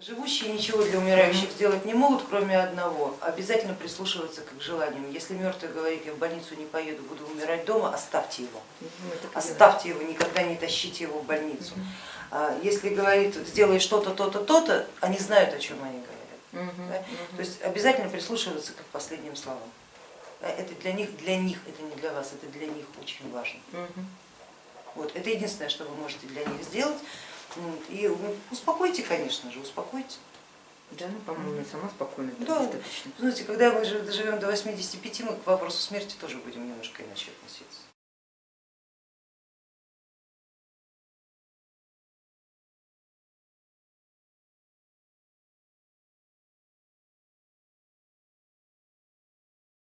Живущие ничего для умирающих сделать не могут, кроме одного, обязательно прислушиваться к их желаниям. Если мертвый говорит, я в больницу не поеду, буду умирать дома, оставьте его. Ну. Оставьте его, никогда не тащите его в больницу. А Если говорит, сделай что-то, то-то, то-то, они знают, о чем они говорят. Да? То есть обязательно прислушиваться к их последним словам. Это для них, для них, это не для вас, это для них очень важно. Вот, это единственное, что вы можете для них сделать. Вот, И ну, успокойте, конечно же, успокойте. Да, ну, по-моему, я сама спокойно Да. достаточно. Знаете, когда мы жи- доживем до 85, мы к вопросу смерти тоже будем немножко иначе относиться.